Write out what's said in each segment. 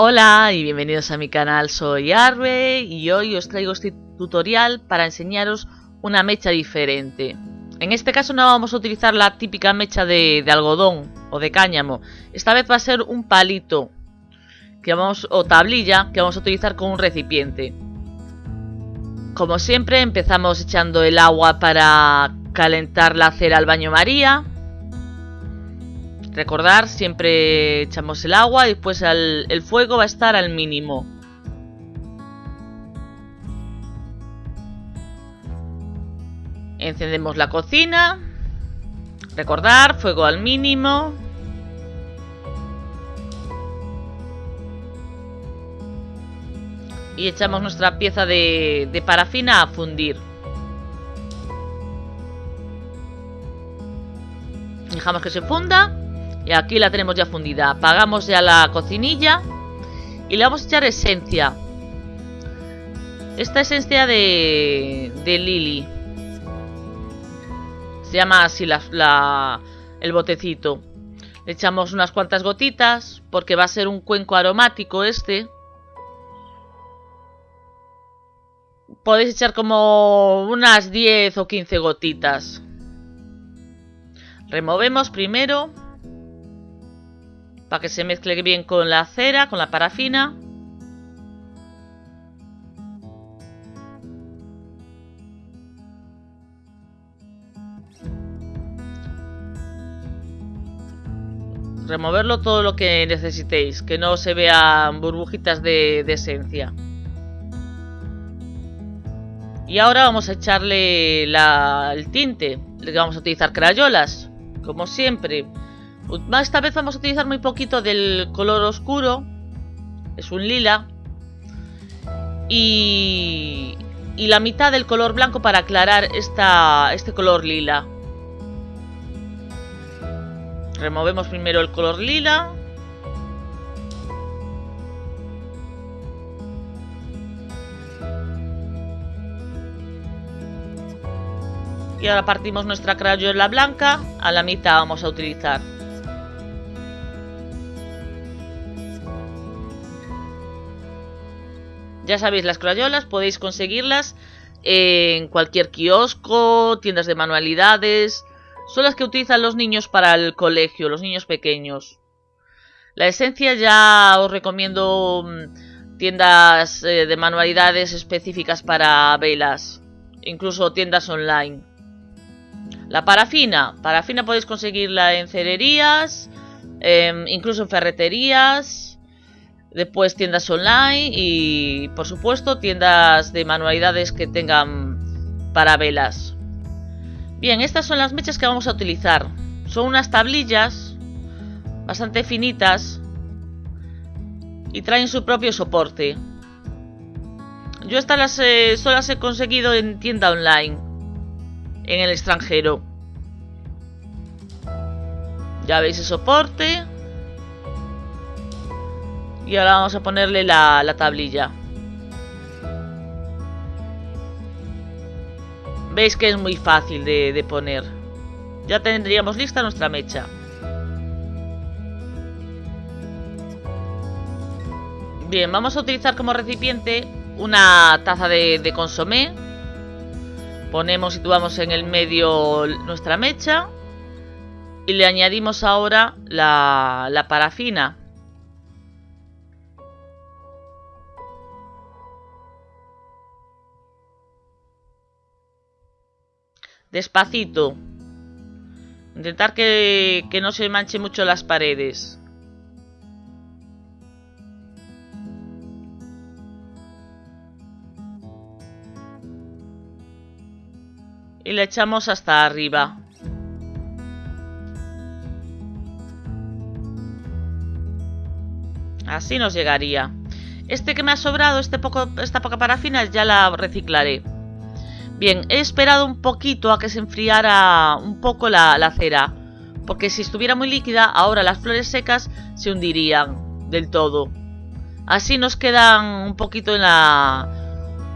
Hola y bienvenidos a mi canal, soy Arbe y hoy os traigo este tutorial para enseñaros una mecha diferente. En este caso no vamos a utilizar la típica mecha de, algodón o de cáñamo, esta vez va a ser un palito que vamos, o tablilla que vamos a utilizar con un recipiente. Como siempre empezamos echando el agua para calentar la cera al baño María Recordar, siempre echamos el agua y después el fuego va a estar al mínimo. Encendemos la cocina. Recordar, fuego al mínimo. Y echamos nuestra pieza de, de parafina a fundir. Dejamos que se funda y aquí la tenemos ya fundida. Apagamos ya la cocinilla. Y le vamos a echar esencia. Esta esencia de, de Lily. Se llama así la, el botecito. Le echamos unas cuantas gotitas. Porque va a ser un cuenco aromático este. Podéis echar como unas 10 o 15 gotitas. Removemos primero para que se mezcle bien con la cera, con la parafina. Removerlo todo lo que necesitéis, que no se vean burbujitas de, esencia. Y ahora vamos a echarle el tinte. Vamos a utilizar crayolas, como siempre. Esta vez vamos a utilizar muy poquito del color oscuro. Es un lila. Y, la mitad del color blanco para aclarar esta, este color lila. Removemos primero el color lila. Y ahora partimos nuestra crayola blanca. A la mitad vamos a utilizar. Ya sabéis, las crayolas podéis conseguirlas en cualquier kiosco, tiendas de manualidades. Son las que utilizan los niños para el colegio, los niños pequeños. La esencia ya os recomiendo mm, tiendas eh, de manualidades específicas para velas, incluso tiendas online. La parafina, parafina podéis conseguirla en cererías, em, incluso en ferreterías, Después tiendas online y por supuesto tiendas de manualidades que tengan para velas. Bien, estas son las mechas que vamos a utilizar. Son unas tablillas bastante finitas y traen su propio soporte. Yo estas las, solo las he conseguido en tienda online, en el extranjero. Ya veis el soporte. Y ahora vamos a ponerle la, tablilla. Veis que es muy fácil de, de poner. Ya tendríamos lista nuestra mecha. Bien, vamos a utilizar como recipiente una taza de, de, consomé. Ponemos, situamos en el medio nuestra mecha. Y le añadimos ahora la, la parafina. Despacito. Intentar que, que no se manche mucho las paredes. Y le echamos hasta arriba. Así nos llegaría. Este que me ha sobrado, este poco, esta poca parafina, ya la reciclaré. Bien, he esperado un poquito a que se enfriara un poco la, cera, porque si estuviera muy líquida, ahora las flores secas se hundirían del todo. Así nos quedan un poquito en la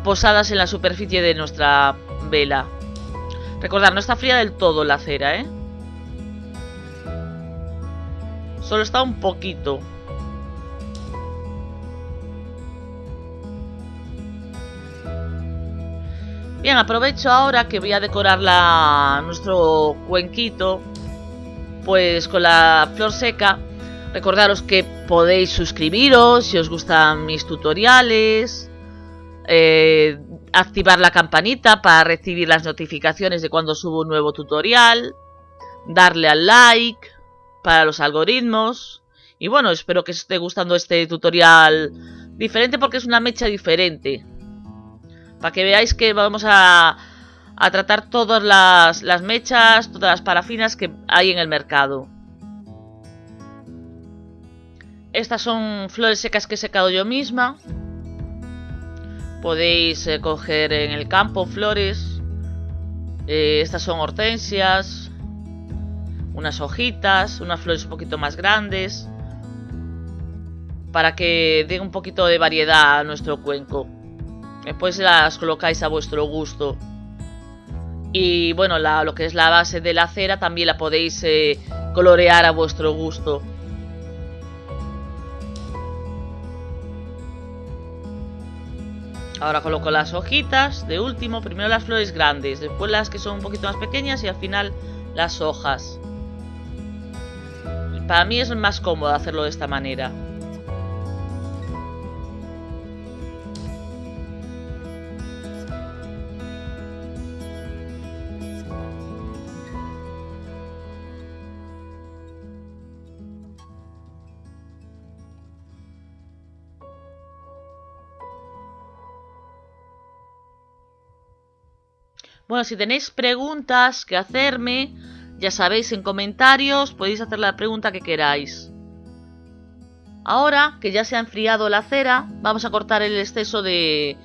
posadas en la superficie de nuestra vela. Recordad, no está fría del todo la cera, ¿eh? Solo está un poquito. Bien, aprovecho ahora que voy a decorar nuestro cuenquito pues con la flor seca. Recordaros que podéis suscribiros si os gustan mis tutoriales. Eh, activar la campanita para recibir las notificaciones de cuando subo un nuevo tutorial. Darle al like para los algoritmos. Y bueno, espero que os esté gustando este tutorial diferente porque es una mecha diferente. Para que veáis que vamos a, tratar todas las, las mechas, todas las parafinas que hay en el mercado. Estas son flores secas que he secado yo misma. Podéis eh, coger en el campo flores. Eh, estas son hortensias. Unas hojitas, unas flores un poquito más grandes. Para que dé un poquito de variedad a nuestro cuenco. Después las colocáis a vuestro gusto. Y bueno, lo que es la base de la cera también la podéis eh, colorear a vuestro gusto. Ahora coloco las hojitas de último, primero las flores grandes, después las que son un poquito más pequeñas y al final las hojas. Para mí es más cómodo hacerlo de esta manera. Bueno, si tenéis preguntas que hacerme, ya sabéis en comentarios, podéis hacer la pregunta que queráis. Ahora que ya se ha enfriado la cera, vamos a cortar el exceso de,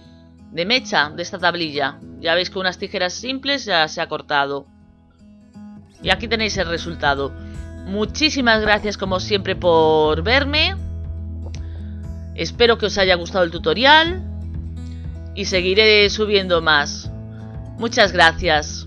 de mecha de esta tablilla. Ya veis que unas tijeras simples ya se ha cortado. Y aquí tenéis el resultado. Muchísimas gracias como siempre por verme. Espero que os haya gustado el tutorial. Y seguiré subiendo más. Muchas gracias.